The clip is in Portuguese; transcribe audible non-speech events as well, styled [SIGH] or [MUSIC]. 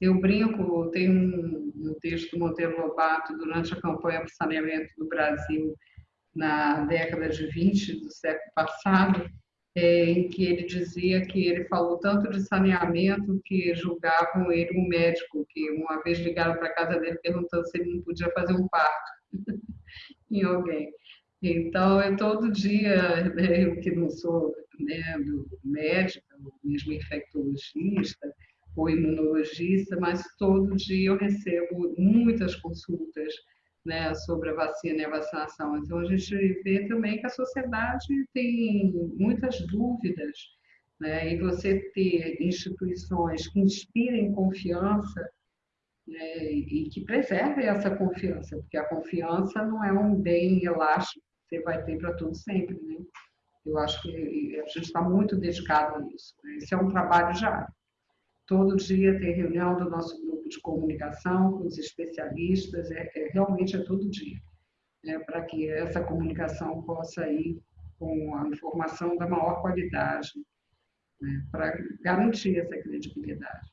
Eu brinco, tem um, um texto do Monteiro Lobato durante a campanha para o saneamento do Brasil na década de 20 do século passado, é, em que ele dizia que ele falou tanto de saneamento que julgavam ele um médico, que uma vez ligaram para a casa dele perguntando se ele não podia fazer um parto [LAUGHS] em alguém. Então, é todo dia, né, eu que não sou né, médica, mesmo infectologista, ou imunologista, mas todo dia eu recebo muitas consultas né, sobre a vacina e a vacinação. Então, a gente vê também que a sociedade tem muitas dúvidas, né, e você ter instituições que inspirem confiança né, e que preservem essa confiança, porque a confiança não é um bem elástico que você vai ter para tudo sempre. Né? Eu acho que a gente está muito dedicado a isso. Né? Esse é um trabalho já Todo dia tem reunião do nosso grupo de comunicação com os especialistas, é, é realmente é todo dia, né, para que essa comunicação possa ir com a informação da maior qualidade, né, para garantir essa credibilidade.